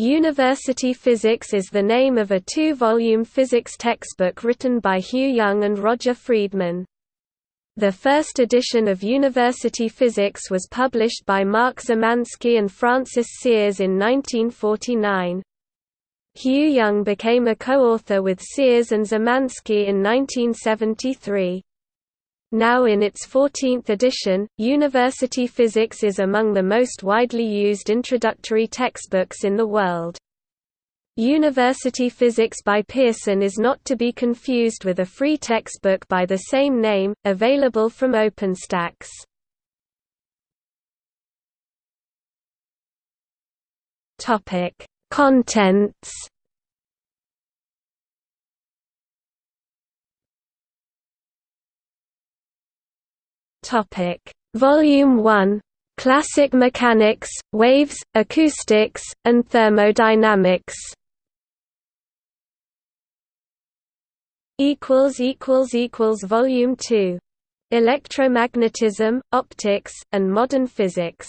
University Physics is the name of a two-volume physics textbook written by Hugh Young and Roger Freedman. The first edition of University Physics was published by Mark Zemansky and Francis Sears in 1949. Hugh Young became a co-author with Sears and Zemansky in 1973. Now in its 14th edition, University Physics is among the most widely used introductory textbooks in the world. University Physics by Pearson is not to be confused with a free textbook by the same name, available from OpenStax. Contents Topic: Volume 1: Classic Mechanics, Waves, Acoustics, and Thermodynamics. equals equals equals Volume 2: Electromagnetism, Optics, and Modern Physics.